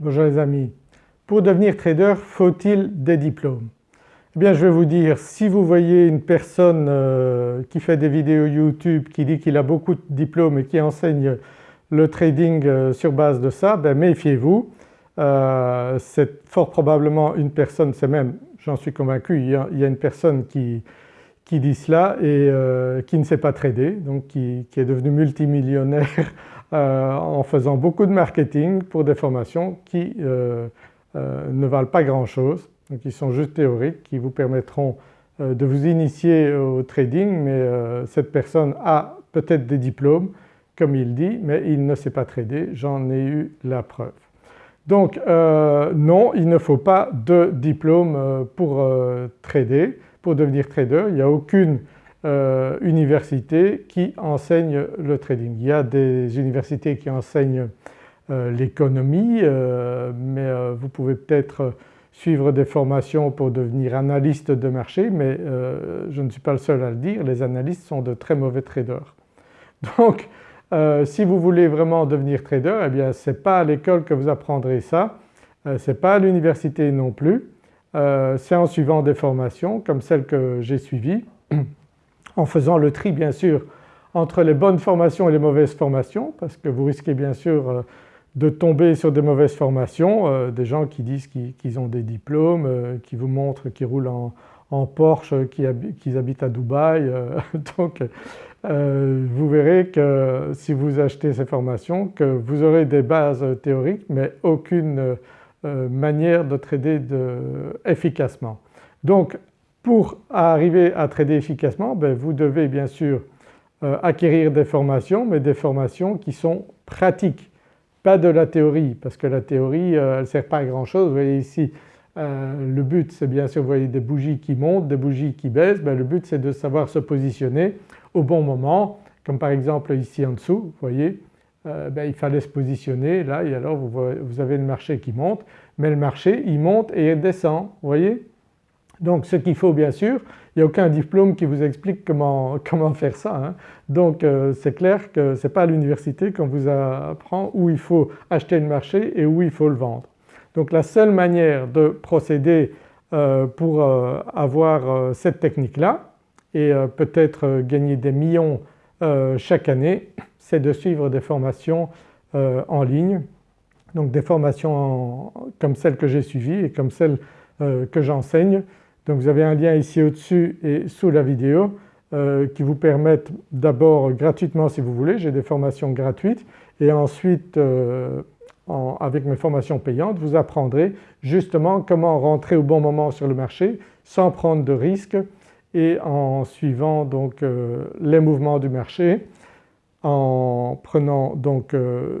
Bonjour les amis. Pour devenir trader, faut-il des diplômes? Eh bien je vais vous dire, si vous voyez une personne euh, qui fait des vidéos YouTube qui dit qu'il a beaucoup de diplômes et qui enseigne le trading euh, sur base de ça, ben méfiez-vous. Euh, c'est fort probablement une personne, c'est même, j'en suis convaincu, il y, a, une personne qui, qui dit cela et qui ne sait pas trader, donc qui, qui est devenu multimillionnaire euh, en faisant beaucoup de marketing pour des formations qui euh, euh, ne valent pas grand chose, donc qui sont juste théoriques, qui vous permettront de vous initier au trading mais cette personne a peut-être des diplômes comme il dit mais il ne sait pas trader, j'en ai eu la preuve. Donc non il ne faut pas de diplôme pour trader, pour devenir trader, il n'y a aucune euh, universités qui enseignent le trading. Il y a des universités qui enseignent euh, l'économie euh, mais vous pouvez peut-être suivre des formations pour devenir analyste de marché mais je ne suis pas le seul à le dire, les analystes sont de très mauvais traders. Donc si vous voulez vraiment devenir trader eh bien ce n'est pas à l'école que vous apprendrez ça, ce n'est pas à l'université non plus, c'est en suivant des formations comme celles que j'ai suivies en faisant le tri bien sûr entre les bonnes formations et les mauvaises formations parce que vous risquez bien sûr euh, de tomber sur des mauvaises formations, euh, des gens qui disent qu'ils ont des diplômes, euh, qui vous montrent qu'ils roulent en, Porsche, qu'ils habitent à Dubaï. donc vous verrez que si vous achetez ces formations que vous aurez des bases théoriques mais aucune manière de trader efficacement. Donc pour arriver à trader efficacement, ben, vous devez bien sûr euh, acquérir des formations mais des formations qui sont pratiques, pas de la théorie parce que la théorie euh, elle ne sert pas à grand chose. Vous voyez ici euh, le but c'est bien sûr vous voyez des bougies qui montent, des bougies qui baissent, ben, le but c'est de savoir se positionner au bon moment. Comme par exemple ici en dessous vous voyez ben, il fallait se positionner là et alors vous, vous avez le marché qui monte. Mais le marché il monte et il descend vous voyez donc ce qu'il faut bien sûr, il n'y a aucun diplôme qui vous explique comment, faire ça. Hein. Donc euh, c'est clair que ce n'est pas à l'université qu'on vous apprend où il faut acheter le marché et où il faut le vendre. Donc la seule manière de procéder euh, pour euh, avoir cette technique-là et peut-être gagner des millions chaque année, c'est de suivre des formations en ligne. Donc des formations comme celles que j'ai suivies et comme celles que j'enseigne donc vous avez un lien ici au-dessus et sous la vidéo euh, qui vous permettent d'abord gratuitement si vous voulez, j'ai des formations gratuites et ensuite euh, avec mes formations payantes vous apprendrez justement comment rentrer au bon moment sur le marché sans prendre de risques et en suivant donc euh, les mouvements du marché, en prenant donc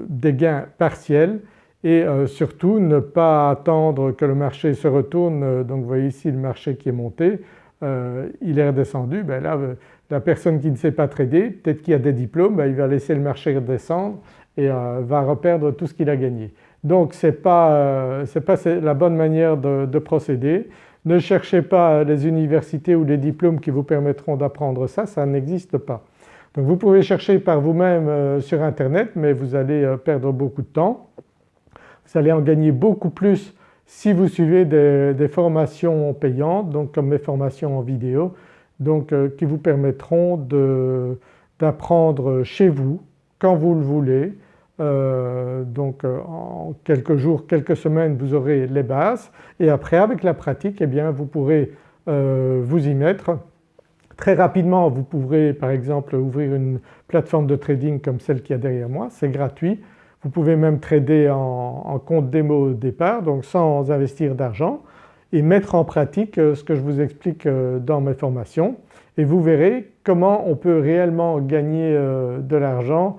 des gains partiels et euh, surtout ne pas attendre que le marché se retourne. Euh, donc vous voyez ici le marché qui est monté, euh, il est redescendu, ben là la personne qui ne sait pas trader, peut-être qu'il a des diplômes, ben il va laisser le marché redescendre et va reperdre tout ce qu'il a gagné. Donc ce n'est pas, pas la bonne manière de, procéder. Ne cherchez pas les universités ou les diplômes qui vous permettront d'apprendre ça, ça n'existe pas. Donc vous pouvez chercher par vous-même sur internet mais vous allez perdre beaucoup de temps. Vous allez en gagner beaucoup plus si vous suivez des, formations payantes donc comme mes formations en vidéo donc euh, qui vous permettront d'apprendre chez vous quand vous le voulez. Euh, donc euh, en quelques jours, quelques semaines vous aurez les bases et après avec la pratique eh bien vous pourrez vous y mettre. Très rapidement vous pourrez par exemple ouvrir une plateforme de trading comme celle qui est derrière moi, c'est gratuit. Vous pouvez même trader en, compte démo au départ donc sans investir d'argent et mettre en pratique euh, ce que je vous explique euh, dans mes formations. Et vous verrez comment on peut réellement gagner euh, de l'argent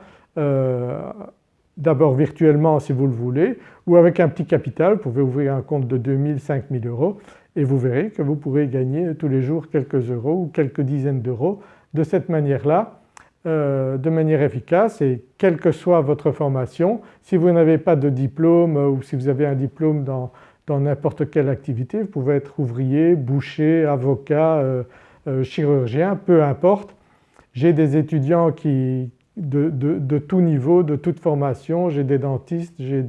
d'abord virtuellement si vous le voulez ou avec un petit capital, vous pouvez ouvrir un compte de 2000, 5000 euros et vous verrez que vous pourrez gagner tous les jours quelques euros ou quelques dizaines d'euros de cette manière-là euh, de manière efficace et quelle que soit votre formation, si vous n'avez pas de diplôme ou si vous avez un diplôme dans n'importe quelle activité, vous pouvez être ouvrier, boucher, avocat, euh, euh, chirurgien, peu importe. J'ai des étudiants qui, de, de, tout niveau, de toute formation, j'ai des dentistes, j'ai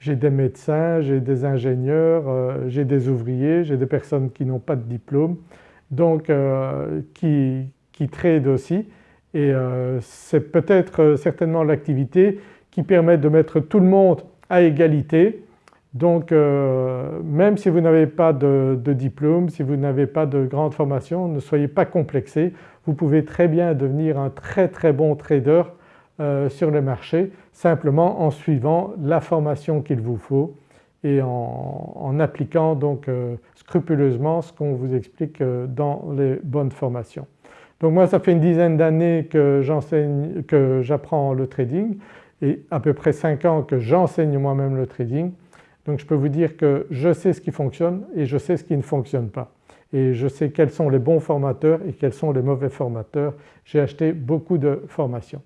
j'ai des médecins, j'ai des ingénieurs, euh, j'ai des ouvriers, j'ai des personnes qui n'ont pas de diplôme donc euh, qui, qui aussi et euh, c'est peut-être certainement l'activité qui permet de mettre tout le monde à égalité donc même si vous n'avez pas de, diplôme, si vous n'avez pas de grande formation, ne soyez pas complexés, vous pouvez très bien devenir un très très bon trader euh, sur le marché simplement en suivant la formation qu'il vous faut et en, appliquant donc euh, scrupuleusement ce qu'on vous explique euh, dans les bonnes formations. Donc moi ça fait une dizaine d'années que j'enseigne, que j'apprends le trading et à peu près 5 ans que j'enseigne moi-même le trading. Donc je peux vous dire que je sais ce qui fonctionne et je sais ce qui ne fonctionne pas et je sais quels sont les bons formateurs et quels sont les mauvais formateurs. J'ai acheté beaucoup de formations.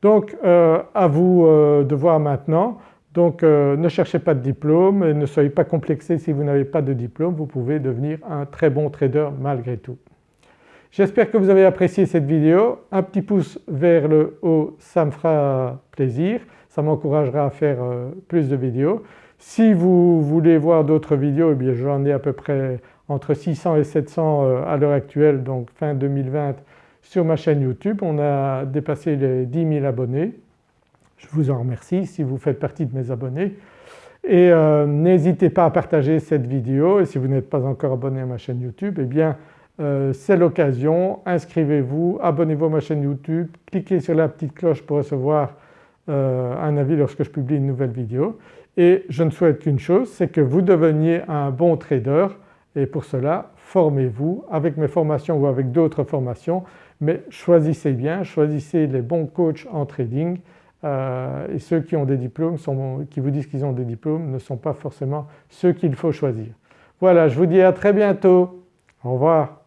Donc euh, à vous euh, de voir maintenant. Donc euh, ne cherchez pas de diplôme et ne soyez pas complexés si vous n'avez pas de diplôme, vous pouvez devenir un très bon trader malgré tout. J'espère que vous avez apprécié cette vidéo. Un petit pouce vers le haut ça me fera plaisir, ça m'encouragera à faire plus de vidéos. Si vous voulez voir d'autres vidéos, eh j'en ai à peu près entre 600 et 700 à l'heure actuelle donc fin 2020 sur ma chaîne YouTube. On a dépassé les 10 000 abonnés. Je vous en remercie si vous faites partie de mes abonnés. Et euh, n'hésitez pas à partager cette vidéo et si vous n'êtes pas encore abonné à ma chaîne YouTube eh bien euh, c'est l'occasion, inscrivez-vous, abonnez-vous à ma chaîne YouTube, cliquez sur la petite cloche pour recevoir euh, un avis lorsque je publie une nouvelle vidéo. Et je ne souhaite qu'une chose, c'est que vous deveniez un bon trader. Et pour cela formez-vous avec mes formations ou avec d'autres formations. Mais choisissez bien, choisissez les bons coachs en trading. Euh, et ceux qui ont des diplômes, qui vous disent qu'ils ont des diplômes ne sont pas forcément ceux qu'il faut choisir. Voilà je vous dis à très bientôt, au revoir.